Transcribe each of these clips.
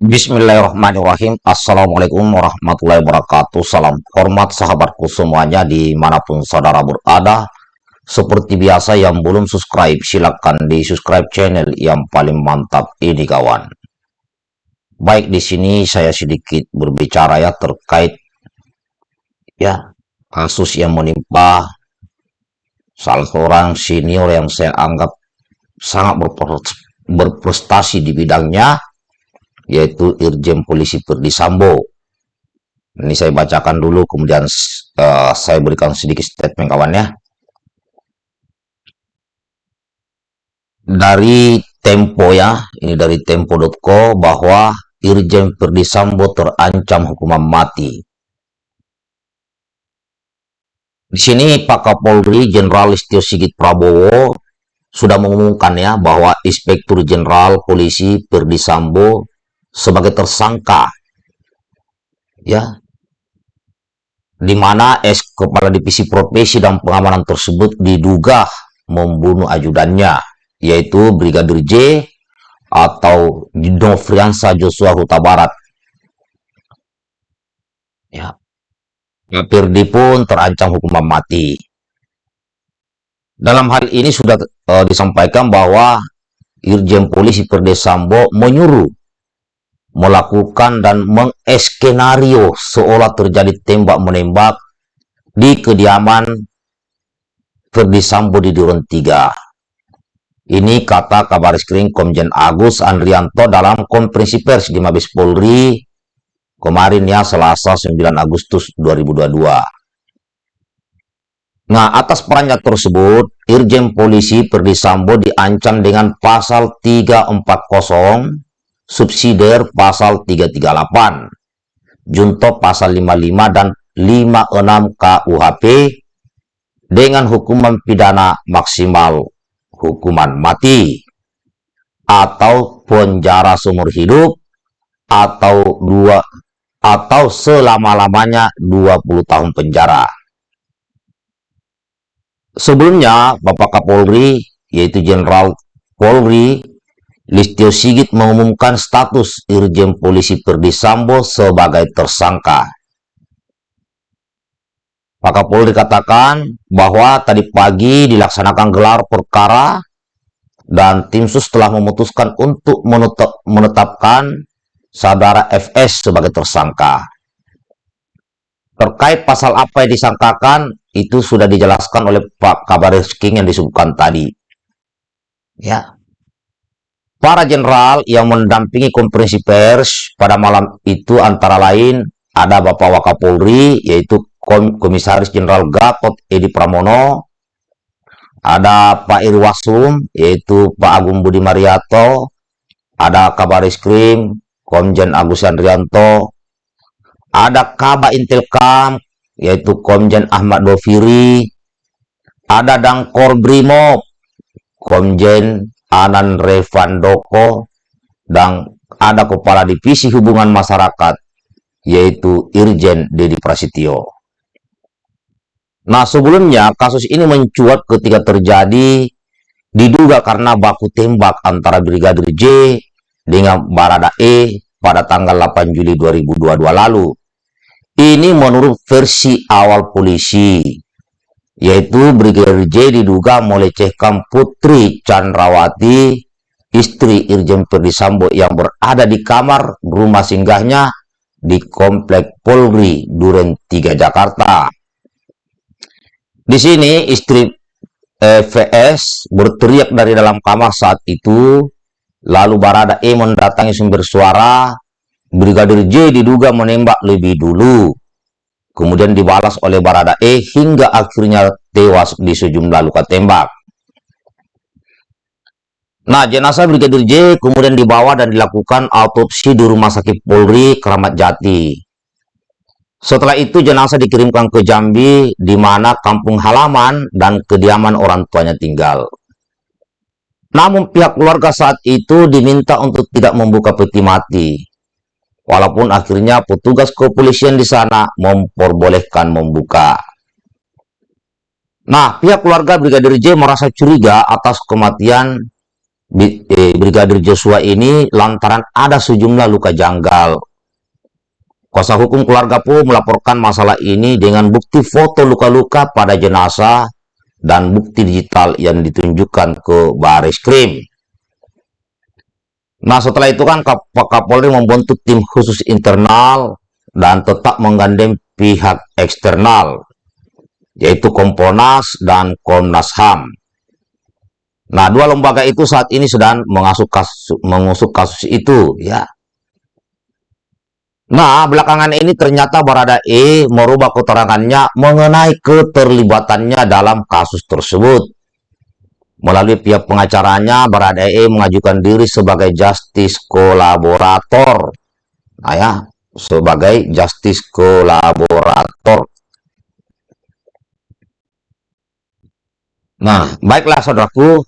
Bismillahirrahmanirrahim. Assalamualaikum warahmatullahi wabarakatuh. Salam hormat sahabatku semuanya di mana pun saudara berada. Seperti biasa yang belum subscribe silahkan di subscribe channel yang paling mantap ini kawan. Baik di sini saya sedikit berbicara ya terkait ya kasus yang menimpa salah seorang senior yang saya anggap sangat berprestasi di bidangnya yaitu Irjen Polisi Perdi Sambo. Ini saya bacakan dulu, kemudian uh, saya berikan sedikit statement kawan ya. Dari Tempo ya, ini dari Tempo.co bahwa Irjen Perdi Sambo terancam hukuman mati. Di sini Pak Kapolri Jenderal Listio Sigit Prabowo sudah mengumumkan ya bahwa Inspektur Jenderal Polisi Perdi Sambo sebagai tersangka. Ya. Di mana es kepala divisi profesi dan pengamanan tersebut diduga membunuh ajudannya yaitu Brigadir J atau Nofriansa Joshua Huta Barat. Ya. Firdi pun terancam hukuman mati. Dalam hal ini sudah uh, disampaikan bahwa Irjen Polisi Perdesambo menyuruh melakukan dan mengeskenario seolah terjadi tembak-menembak di kediaman Ferdi Sambo di Duren 3. Ini kata kabar skrin Komjen Agus Andrianto dalam konferensi pers di Mabes Polri kemarin ya Selasa 9 Agustus 2022. Nah, atas perannya tersebut, Irjen Polisi Ferdi Sambo diancam dengan pasal 340 subsidiar pasal 338, junto pasal 55 dan 56 KUHP dengan hukuman pidana maksimal hukuman mati atau penjara seumur hidup atau dua atau selama-lamanya 20 tahun penjara. Sebelumnya, Bapak Kapolri, yaitu Jenderal Polri Listio Sigit mengumumkan status Irjen Polisi Perdi Sambo sebagai tersangka. Pak Kapolri katakan bahwa tadi pagi dilaksanakan gelar perkara dan tim sus telah memutuskan untuk menetap, menetapkan saudara FS sebagai tersangka. Terkait pasal apa yang disangkakan, itu sudah dijelaskan oleh Pak Kabar King yang disebutkan tadi. Ya, Para jenderal yang mendampingi konferensi pers pada malam itu antara lain ada Bapak Wakapolri yaitu Komisaris Jenderal Gatot Edi Pramono, ada Pak Irwasum yaitu Pak Agung Budi Mariato, ada Kabar Krim Komjen Agus Andrianto, ada Kaba Intelkam yaitu Komjen Ahmad Doviri, ada Dangkor Brimob Komjen Anan Revandoko, dan ada Kepala Divisi Hubungan Masyarakat, yaitu Irjen Dedi Prasetyo. Nah, sebelumnya kasus ini mencuat ketika terjadi diduga karena baku tembak antara Brigadir J dengan Barada E pada tanggal 8 Juli 2022 lalu. Ini menurut versi awal polisi yaitu Brigadir J diduga melecehkan Putri Chandrawati, istri Irjen Perdisambo yang berada di kamar rumah singgahnya di Komplek Polri Duren 3 Jakarta. Di sini istri eh, VS berteriak dari dalam kamar saat itu, lalu Barada E mendatangi sumber suara, Brigadir J diduga menembak lebih dulu kemudian dibalas oleh Barada E hingga akhirnya tewas di sejumlah luka tembak. Nah, jenazah Brigadir J kemudian dibawa dan dilakukan autopsi di Rumah Sakit Polri Keramat Jati. Setelah itu jenazah dikirimkan ke Jambi di mana kampung halaman dan kediaman orang tuanya tinggal. Namun pihak keluarga saat itu diminta untuk tidak membuka peti mati walaupun akhirnya petugas kepolisian di sana memperbolehkan membuka. Nah, pihak keluarga Brigadir J merasa curiga atas kematian eh, Brigadir Joshua ini lantaran ada sejumlah luka janggal. Kuasa hukum keluarga pun melaporkan masalah ini dengan bukti foto luka-luka pada jenazah dan bukti digital yang ditunjukkan ke baris krim. Nah setelah itu kan Pak Kapolri membentuk tim khusus internal dan tetap menggandeng pihak eksternal, yaitu Komponas dan Komnas HAM Nah, dua lembaga itu saat ini sedang mengasuh kasus, mengusut kasus itu, ya. Nah, belakangan ini ternyata Barada E merubah keterangannya mengenai keterlibatannya dalam kasus tersebut. Melalui pihak pengacaranya, Barada E mengajukan diri sebagai justice kolaborator. Nah ya, sebagai justice kolaborator. Nah, baiklah saudaraku,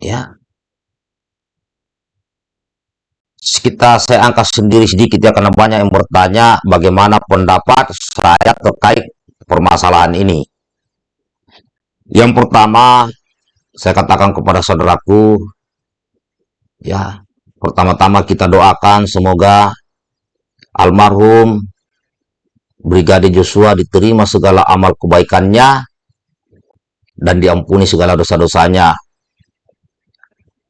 ya kita saya angkat sendiri sedikit ya karena banyak yang bertanya bagaimana pendapat saya terkait permasalahan ini. Yang pertama saya katakan kepada saudaraku ya pertama-tama kita doakan semoga almarhum Brigadir Joshua diterima segala amal kebaikannya dan diampuni segala dosa-dosanya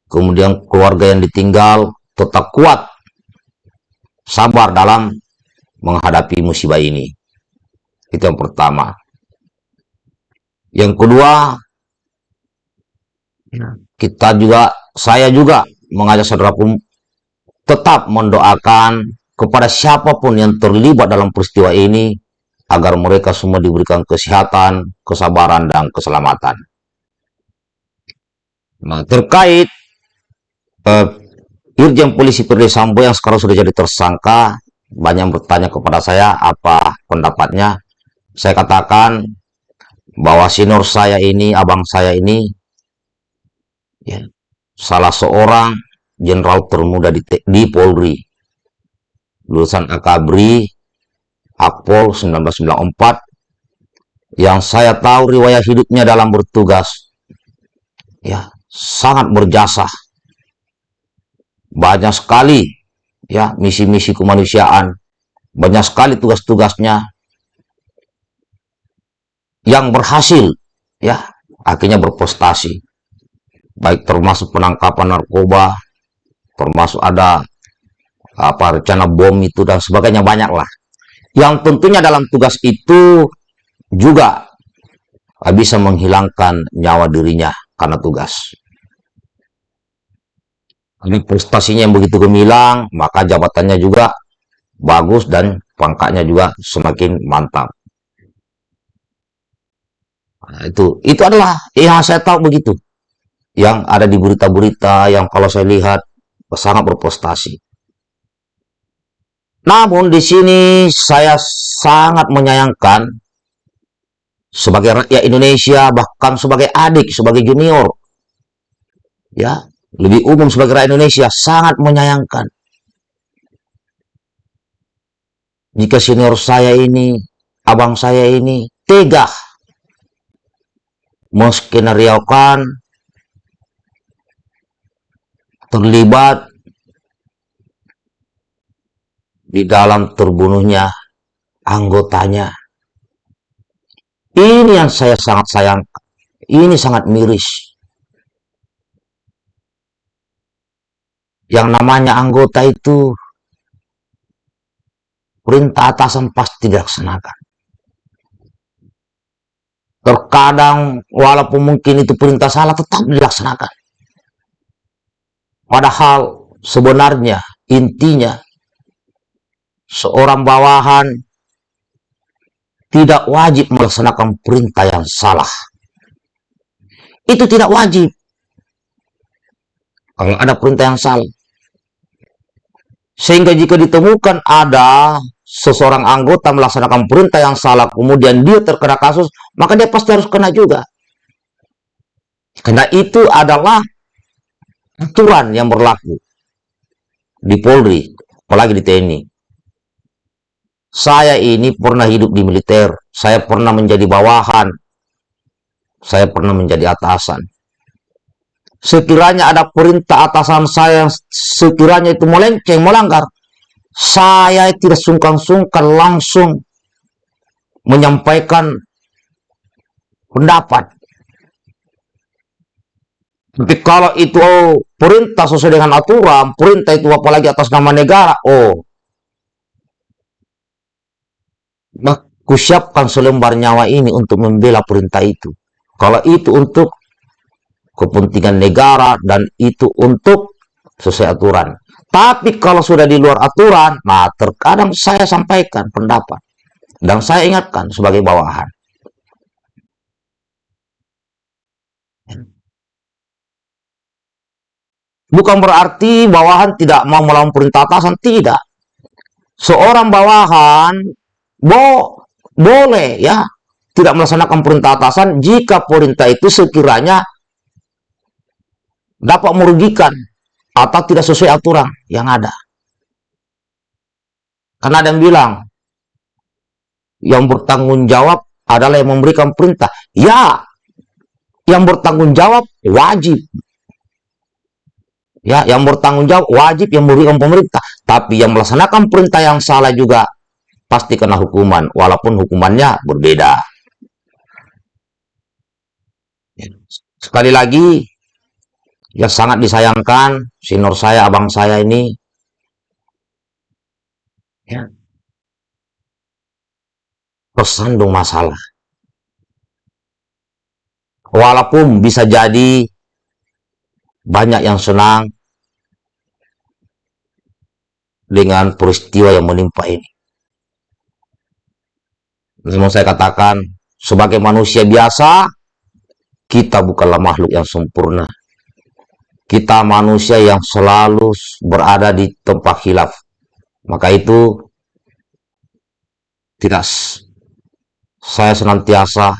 kemudian keluarga yang ditinggal tetap kuat, sabar dalam menghadapi musibah ini. Itu yang pertama. Yang kedua, kita juga, saya juga mengajak saudaraku tetap mendoakan kepada siapa pun yang terlibat dalam peristiwa ini agar mereka semua diberikan kesehatan, kesabaran, dan keselamatan. Nah, terkait uh, Irjen Polisi Firly Sambo yang sekarang sudah jadi tersangka banyak bertanya kepada saya apa pendapatnya. Saya katakan bahwa senior saya ini, abang saya ini, ya, salah seorang jenderal termuda di, di Polri. Lulusan Akabri, Akpol 1994, yang saya tahu riwayat hidupnya dalam bertugas, ya sangat berjasa. Banyak sekali ya misi-misi kemanusiaan, banyak sekali tugas-tugasnya yang berhasil ya akhirnya berprestasi. Baik termasuk penangkapan narkoba, termasuk ada apa rencana bom itu dan sebagainya banyak lah. Yang tentunya dalam tugas itu juga bisa menghilangkan nyawa dirinya karena tugas. Ini prestasinya yang begitu gemilang, maka jabatannya juga bagus dan pangkatnya juga semakin mantap. Nah, itu itu adalah yang saya tahu begitu. Yang ada di berita-berita yang kalau saya lihat sangat berprestasi. Namun di sini saya sangat menyayangkan sebagai rakyat Indonesia bahkan sebagai adik, sebagai junior ya lebih umum sebagai rakyat Indonesia sangat menyayangkan jika senior saya ini, abang saya ini tega menskenariokan terlibat di dalam terbunuhnya anggotanya. Ini yang saya sangat sayangkan. Ini sangat miris. yang namanya anggota itu perintah atasan pasti dilaksanakan. Terkadang walaupun mungkin itu perintah salah tetap dilaksanakan. Padahal sebenarnya intinya seorang bawahan tidak wajib melaksanakan perintah yang salah. Itu tidak wajib. Kalau ada perintah yang salah. Sehingga jika ditemukan ada seseorang anggota melaksanakan perintah yang salah, kemudian dia terkena kasus, maka dia pasti harus kena juga. Karena itu adalah aturan yang berlaku di Polri, apalagi di TNI. Saya ini pernah hidup di militer, saya pernah menjadi bawahan, saya pernah menjadi atasan. sekiranya ada perintah atasan saya sekiranya itu melenceng, melanggar, saya tidak sungkan-sungkan langsung menyampaikan pendapat. Tapi kalau itu oh, perintah sesuai dengan aturan, perintah itu apalagi atas nama negara, oh, aku siapkan selembar nyawa ini untuk membela perintah itu. Kalau itu untuk kepentingan negara dan itu untuk sesuai aturan. Tapi kalau sudah di luar aturan, nah terkadang saya sampaikan pendapat. Dan saya ingatkan sebagai bawahan. Bukan berarti bawahan tidak mau melawan perintah atasan, tidak. Seorang bawahan bo boleh ya tidak melaksanakan perintah atasan jika perintah itu sekiranya dapat merugikan atau tidak sesuai aturan yang ada. Karena ada yang bilang, yang bertanggung jawab adalah yang memberikan perintah. Ya, yang bertanggung jawab wajib. Ya, yang bertanggung jawab wajib yang memberikan pemerintah. Tapi yang melaksanakan perintah yang salah juga pasti kena hukuman, walaupun hukumannya berbeda. Sekali lagi, yang sangat disayangkan sinor saya abang saya ini. Ya. Tersandung masalah. Walaupun bisa jadi banyak yang senang dengan peristiwa yang menimpa ini. Namun saya katakan sebagai manusia biasa kita bukanlah makhluk yang sempurna kita manusia yang selalu berada di tempat hilaf. Maka itu tidak saya senantiasa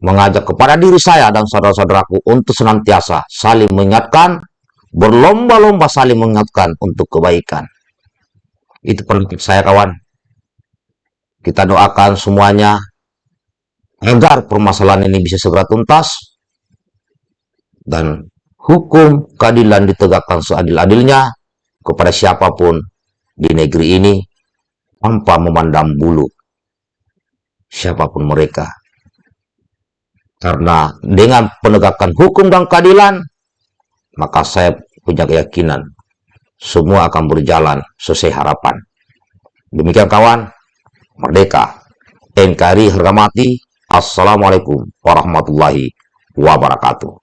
mengajak kepada diri saya dan saudara-saudaraku untuk senantiasa saling mengingatkan, berlomba-lomba saling mengingatkan untuk kebaikan. Itu pendapat saya kawan. Kita doakan semuanya agar permasalahan ini bisa segera tuntas dan hukum keadilan ditegakkan seadil-adilnya kepada siapa pun di negeri ini tanpa memandang bulu siapa pun mereka. Karena dengan penegakan hukum dan keadilan, maka saya punya keyakinan semua akan berjalan sesuai harapan. Demikian kawan, Merdeka, NKRI harga mati, Assalamualaikum warahmatullahi wabarakatuh.